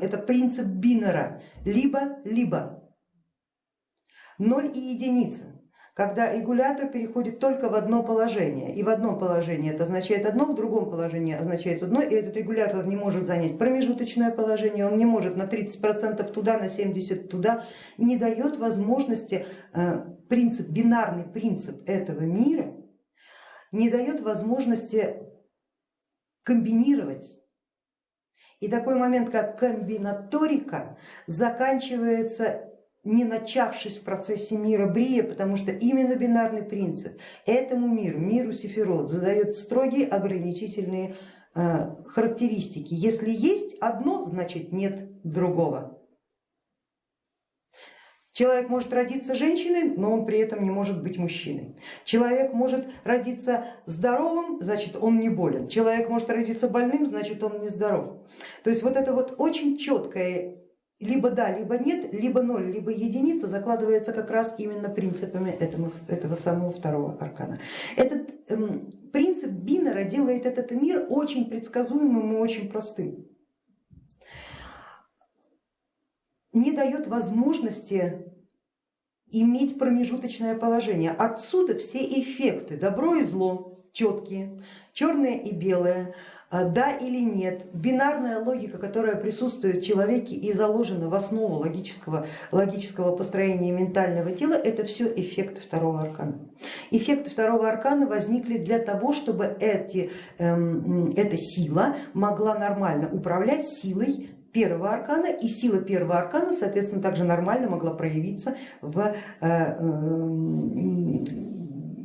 Это принцип бинера, либо-либо. Ноль и единица, когда регулятор переходит только в одно положение. И в одном положении это означает одно, в другом положении означает одно, и этот регулятор не может занять промежуточное положение, он не может на 30% туда, на 70% туда, не дает возможности, э, принцип, бинарный принцип этого мира не дает возможности комбинировать и такой момент, как комбинаторика, заканчивается не начавшись в процессе мира Брия, потому что именно бинарный принцип этому миру, миру Сефирот, задает строгие ограничительные э, характеристики. Если есть одно, значит нет другого. Человек может родиться женщиной, но он при этом не может быть мужчиной. Человек может родиться здоровым, значит он не болен. Человек может родиться больным, значит он не здоров. То есть вот это вот очень четкое либо да, либо нет, либо ноль, либо единица закладывается как раз именно принципами этого, этого самого второго аркана. Этот эм, принцип Бинера делает этот мир очень предсказуемым и очень простым. не дает возможности иметь промежуточное положение. Отсюда все эффекты, добро и зло четкие, черное и белое, а, да или нет, бинарная логика, которая присутствует в человеке и заложена в основу логического, логического построения ментального тела, это все эффекты второго аркана. Эффекты второго аркана возникли для того, чтобы эти, эм, эта сила могла нормально управлять силой первого аркана, и сила первого аркана, соответственно, также нормально могла проявиться в, э, э,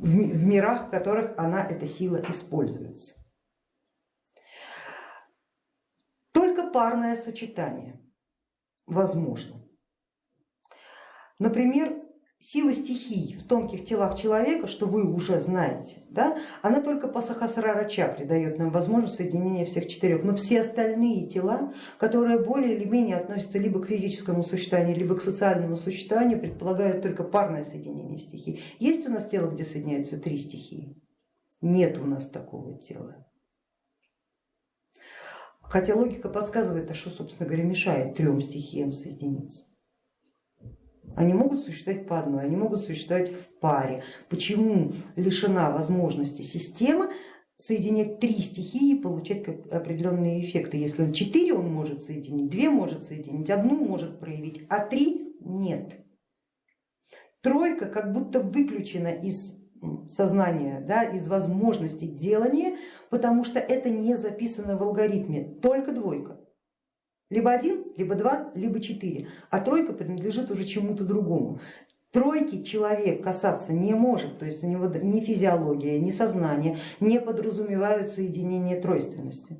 в мирах, в которых она, эта сила используется. Только парное сочетание возможно. Например, сила стихий в тонких телах человека, что вы уже знаете, да, она только по Сахасрара чакре дает нам возможность соединения всех четырех, но все остальные тела, которые более или менее относятся либо к физическому существованию, либо к социальному существованию, предполагают только парное соединение стихий. Есть у нас тело, где соединяются три стихии? Нет у нас такого тела. Хотя логика подсказывает, а что, собственно говоря, мешает трем стихиям соединиться. Они могут существовать по одной, они могут существовать в паре. Почему лишена возможности система соединять три стихии и получать определенные эффекты? Если четыре он может соединить, две может соединить, одну может проявить, а три нет. Тройка как будто выключена из сознания, да, из возможности делания, потому что это не записано в алгоритме, только двойка. Либо один, либо два, либо четыре, а тройка принадлежит уже чему-то другому. Тройки человек касаться не может, то есть у него ни физиология, ни сознание не подразумевают соединение тройственности.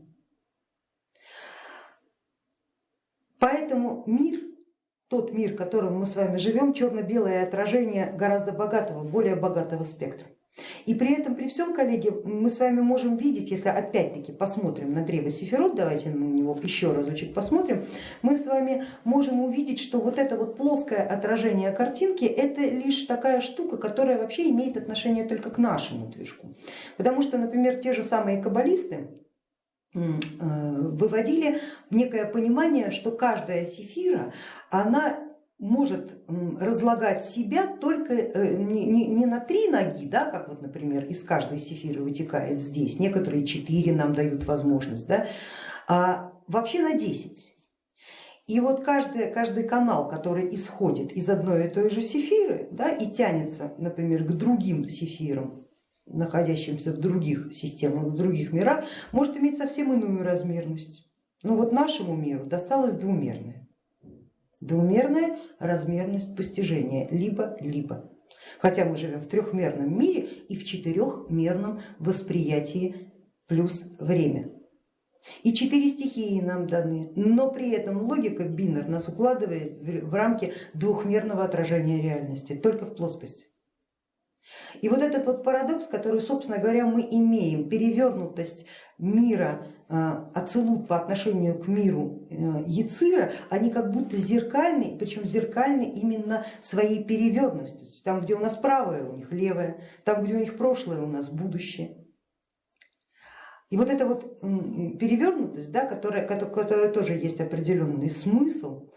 Поэтому мир, тот мир, в котором мы с вами живем, черно-белое отражение гораздо богатого, более богатого спектра. И при этом, при всем, коллеги, мы с вами можем видеть, если опять-таки посмотрим на древо Сефирот, давайте на него еще разочек посмотрим, мы с вами можем увидеть, что вот это вот плоское отражение картинки, это лишь такая штука, которая вообще имеет отношение только к нашему движку. Потому что, например, те же самые каббалисты, э, выводили некое понимание, что каждая сефира, она может разлагать себя только э, не, не, на три ноги, да, как вот, например, из каждой сефиры вытекает здесь, некоторые четыре нам дают возможность, да, а вообще на 10. И вот каждый, каждый канал, который исходит из одной и той же сефиры да, и тянется, например, к другим сефирам, находящимся в других системах, в других мирах, может иметь совсем иную размерность. Но вот нашему миру досталось двумерное. Двумерная размерность постижения, либо-либо. Хотя мы живем в трехмерном мире и в четырехмерном восприятии плюс время. И четыре стихии нам даны, но при этом логика бинар нас укладывает в рамки двухмерного отражения реальности, только в плоскости. И вот этот вот парадокс, который, собственно говоря, мы имеем, перевернутость мира а, Ацелут по отношению к миру э, Яцира, они как будто зеркальны, причем зеркальны именно своей перевернутостью. Там, где у нас правое, у них левое, там, где у них прошлое, у нас будущее. И вот эта вот перевернутость, да, которая, которая тоже есть определенный смысл,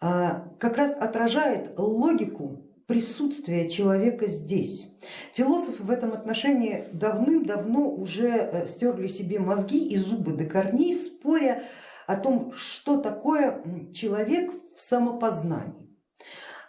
а, как раз отражает логику присутствия человека здесь. Философы в этом отношении давным-давно уже э, стерли себе мозги и зубы до корней, споря о том, что такое человек в самопознании.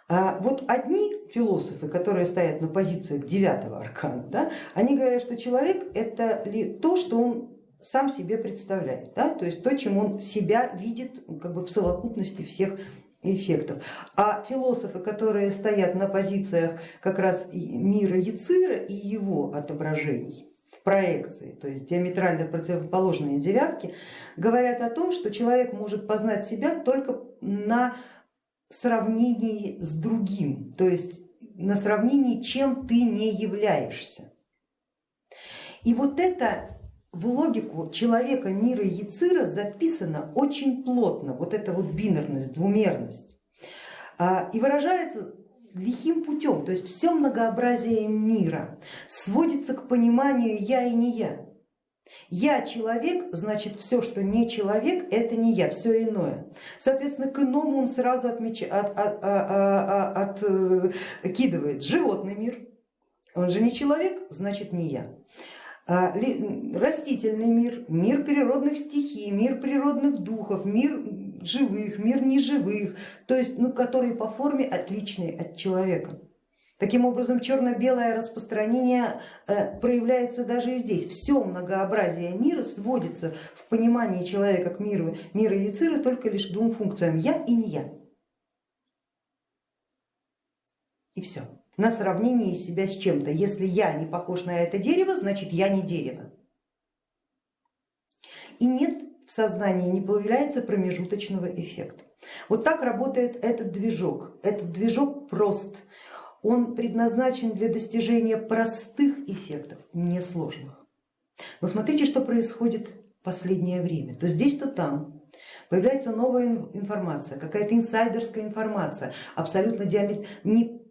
А вот одни философы, которые стоят на позициях девятого аркана, да, они говорят, что человек это ли то, что он сам себе представляет, да, то есть то, чем он себя видит как бы в совокупности всех эффектов. А философы, которые стоят на позициях как раз мира Яцира и его отображений, в проекции, то есть диаметрально противоположные девятки, говорят о том, что человек может познать себя только на сравнении с другим, то есть на сравнении, чем ты не являешься. И вот это в логику человека мира Яцира записано очень плотно, вот эта вот бинарность, двумерность, а, и выражается лихим путем, то есть все многообразие мира сводится к пониманию я и не я. Я человек, значит все, что не человек, это не я, все иное. Соответственно, к иному он сразу отмеч... от, от, от, от, откидывает животный мир, он же не человек, значит не я. А, растительный мир, мир природных стихий, мир природных духов, мир живых, мир неживых, то есть ну, которые по форме отличные от человека. Таким образом, черно-белое распространение э, проявляется даже и здесь. Все многообразие мира сводится в понимании человека к миру, мира Яцира только лишь к двум функциям я и не я. И все. На сравнении себя с чем-то. Если я не похож на это дерево, значит я не дерево. И нет в сознании, не появляется промежуточного эффекта. Вот так работает этот движок. Этот движок прост он предназначен для достижения простых эффектов, несложных. Но смотрите, что происходит в последнее время. То здесь, то там появляется новая информация, какая-то инсайдерская информация, абсолютно диамет... не...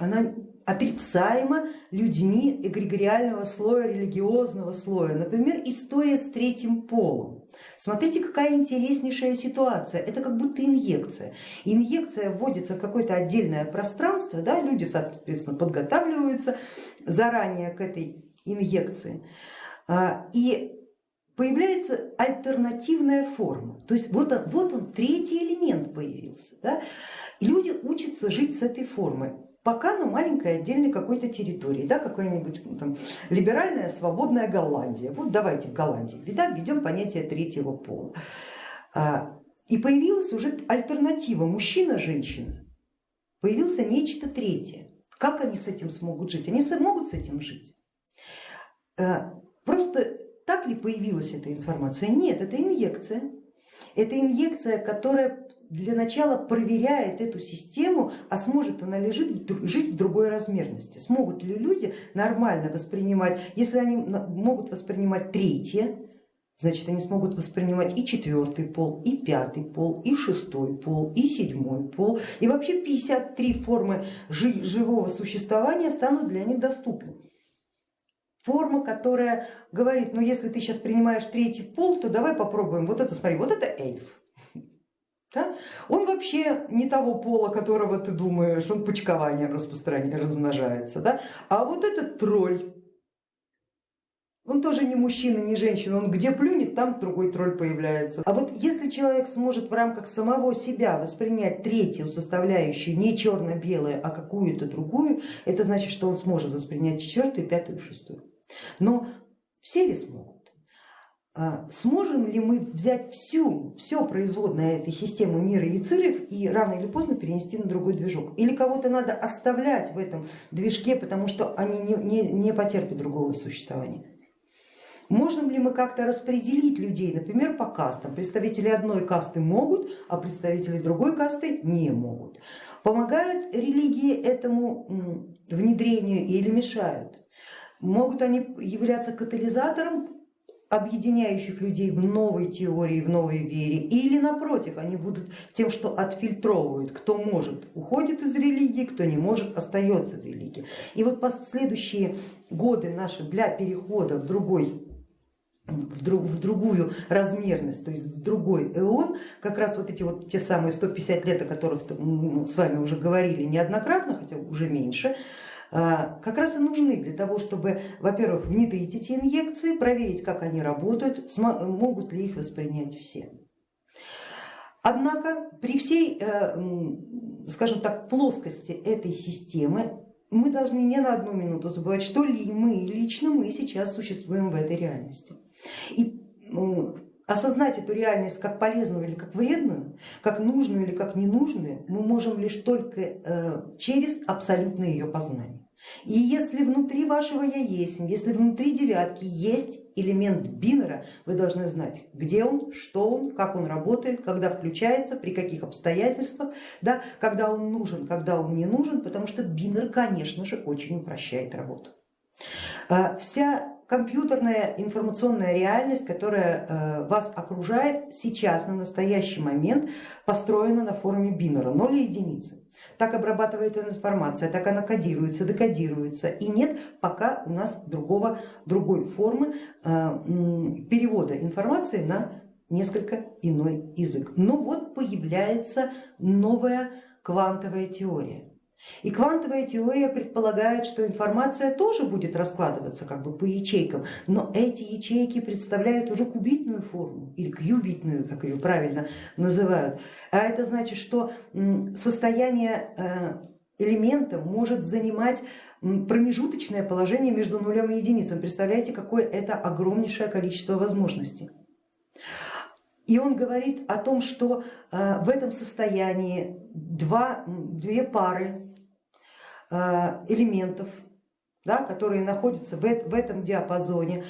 она отрицаема людьми эгрегориального слоя, религиозного слоя. Например, история с третьим полом. Смотрите, какая интереснейшая ситуация. Это как будто инъекция. Инъекция вводится в какое-то отдельное пространство, да, люди, соответственно, подготавливаются заранее к этой инъекции. А, и появляется альтернативная форма. То есть вот, вот он, третий элемент появился. Да? Люди учатся жить с этой формой пока на маленькой отдельной какой-то территории, да, какая-нибудь ну, там либеральная свободная Голландия. Вот давайте в Голландии да, введем понятие третьего пола. А, и появилась уже альтернатива мужчина-женщина, появился нечто третье. Как они с этим смогут жить? Они смогут с этим жить. А, просто так ли появилась эта информация? Нет, это инъекция. Это инъекция, которая для начала проверяет эту систему, а сможет она ли жить, в другой размерности. Смогут ли люди нормально воспринимать, если они могут воспринимать третье, значит они смогут воспринимать и четвертый пол, и пятый пол, и шестой пол, и седьмой пол. И вообще 53 формы живого существования станут для них доступны. Форма, которая говорит, ну если ты сейчас принимаешь третий пол, то давай попробуем, вот это смотри, вот это эльф, да? Он вообще не того пола, которого ты думаешь, он почкованием размножается. Да? А вот этот тролль, он тоже не мужчина, не женщина, он где плюнет, там другой тролль появляется. А вот если человек сможет в рамках самого себя воспринять третью составляющую, не черно-белое, а какую-то другую, это значит, что он сможет воспринять четвертую, пятую, шестую. Но все ли смогут? А сможем ли мы взять всю, все производное этой системы мира яцирев и рано или поздно перенести на другой движок? Или кого-то надо оставлять в этом движке, потому что они не, не, не потерпят другого существования? Можем ли мы как-то распределить людей, например, по кастам? Представители одной касты могут, а представители другой касты не могут. Помогают религии этому внедрению или мешают? Могут они являться катализатором объединяющих людей в новой теории, в новой вере, или напротив, они будут тем, что отфильтровывают, кто может, уходит из религии, кто не может, остается в религии. И вот последующие годы наши для перехода в другой в, друг, в другую размерность, то есть в другой эон, как раз вот эти вот те самые 150 лет, о которых мы с вами уже говорили неоднократно, хотя уже меньше, как раз и нужны для того, чтобы, во-первых, внедрить эти инъекции, проверить, как они работают, могут ли их воспринять все. Однако при всей, э, скажем так, плоскости этой системы мы должны не на одну минуту забывать, что ли мы лично мы сейчас существуем в этой реальности. И осознать эту реальность как полезную или как вредную, как нужную или как ненужную, мы можем лишь только э, через абсолютное ее познание. И если внутри вашего я есть, если внутри девятки есть элемент бинера, вы должны знать, где он, что он, как он работает, когда включается, при каких обстоятельствах, да, когда он нужен, когда он не нужен, потому что бинер, конечно же, очень упрощает работу. А, вся компьютерная информационная реальность, которая э, вас окружает сейчас, на настоящий момент, построена на форме бинера, 0 и единицы. Так обрабатывается информация, так она кодируется, декодируется. И нет пока у нас другого, другой формы э, перевода информации на несколько иной язык. Но вот появляется новая квантовая теория. И квантовая теория предполагает, что информация тоже будет раскладываться как бы по ячейкам, но эти ячейки представляют уже кубитную форму или кьюбитную, как ее правильно называют. А это значит, что состояние э, элемента может занимать промежуточное положение между нулем и единицей. Представляете, какое это огромнейшее количество возможностей. И он говорит о том, что э, в этом состоянии два, две пары элементов, да, которые находятся в этом диапазоне,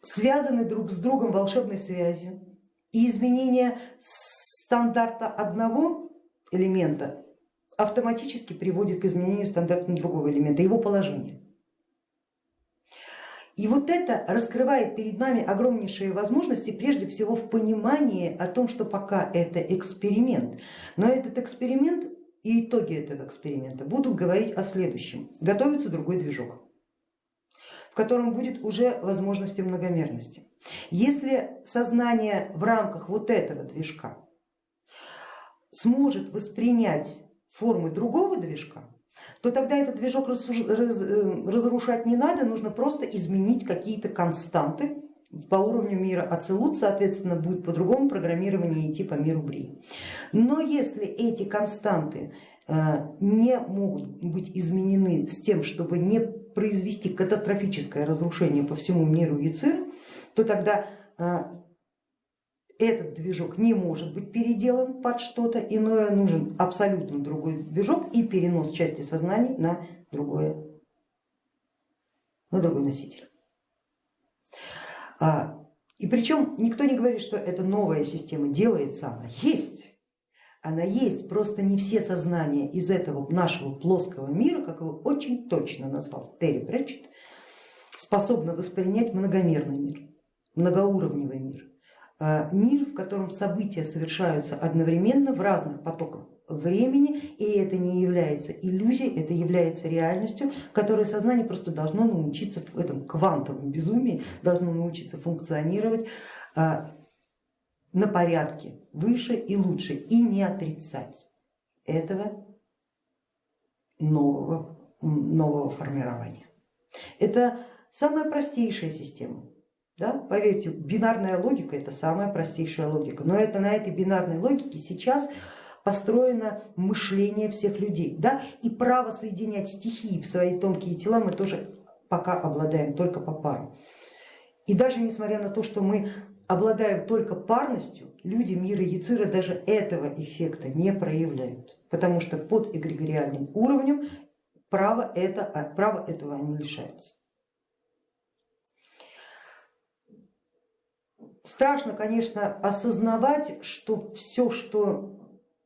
связаны друг с другом волшебной связью. И изменение стандарта одного элемента автоматически приводит к изменению стандарта другого элемента, его положения. И вот это раскрывает перед нами огромнейшие возможности, прежде всего в понимании о том, что пока это эксперимент, но этот эксперимент и итоги этого эксперимента будут говорить о следующем. Готовится другой движок, в котором будет уже возможности многомерности. Если сознание в рамках вот этого движка сможет воспринять формы другого движка, то тогда этот движок э, разрушать не надо, нужно просто изменить какие-то константы по уровню мира Ацелут, соответственно, будет по-другому программирование идти по миру Брии. Но если эти константы э, не могут быть изменены с тем, чтобы не произвести катастрофическое разрушение по всему миру Яцир, то тогда э, этот движок не может быть переделан под что-то иное, нужен абсолютно другой движок и перенос части сознаний на, другое, на другой носитель. А, и причем никто не говорит, что это новая система, делается она, есть. Она есть, просто не все сознания из этого нашего плоского мира, как его очень точно назвал Терри Претчет, способны воспринять многомерный мир, многоуровневый мир. А, мир, в котором события совершаются одновременно в разных потоках времени, и это не является иллюзией, это является реальностью, которой сознание просто должно научиться в этом квантовом безумии, должно научиться функционировать а, на порядке выше и лучше и не отрицать этого нового, нового формирования. Это самая простейшая система. Да? Поверьте, бинарная логика это самая простейшая логика, но это на этой бинарной логике сейчас построено мышление всех людей. Да? И право соединять стихии в свои тонкие тела мы тоже пока обладаем только по парам. И даже несмотря на то, что мы обладаем только парностью, люди мира Яцира даже этого эффекта не проявляют, потому что под эгрегориальным уровнем право, это, право этого они лишаются. Страшно, конечно, осознавать, что все, что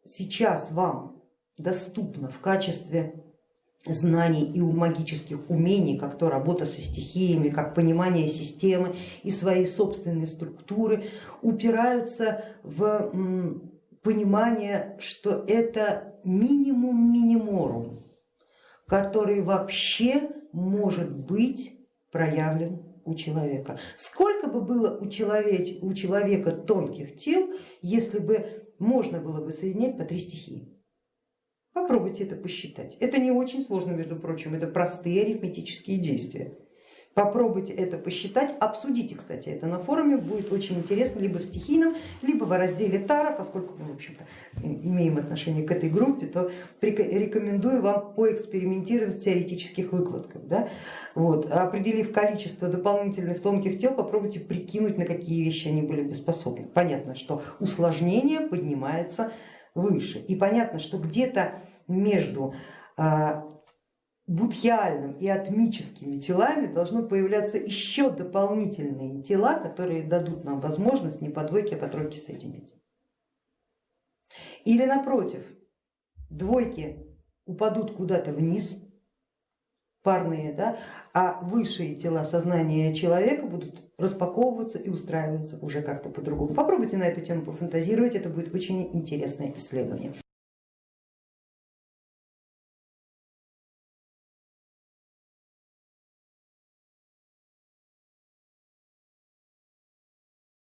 сейчас вам доступно в качестве знаний и у магических умений, как то работа со стихиями, как понимание системы и своей собственной структуры, упираются в понимание, что это минимум миниморум, который вообще может быть проявлен у человека. Сколько бы было у человека, тонких тел, если бы можно было бы соединять по три стихии? Попробуйте это посчитать. Это не очень сложно, между прочим, это простые арифметические действия. Попробуйте это посчитать, обсудите, кстати, это на форуме, будет очень интересно либо в стихийном, либо в разделе Тара, поскольку мы, в общем-то, имеем отношение к этой группе, то рекомендую вам поэкспериментировать в теоретических выкладках. Да? Вот. Определив количество дополнительных тонких тел, попробуйте прикинуть, на какие вещи они были бы способны. Понятно, что усложнение поднимается выше и понятно, что где-то между а, будхиальным и атмическими телами должно появляться еще дополнительные тела, которые дадут нам возможность не по двойке, а по тройке соединиться. Или напротив, двойки упадут куда-то вниз, парные, да, а высшие тела сознания человека будут распаковываться и устраиваться уже как-то по-другому. Попробуйте на эту тему пофантазировать, это будет очень интересное исследование.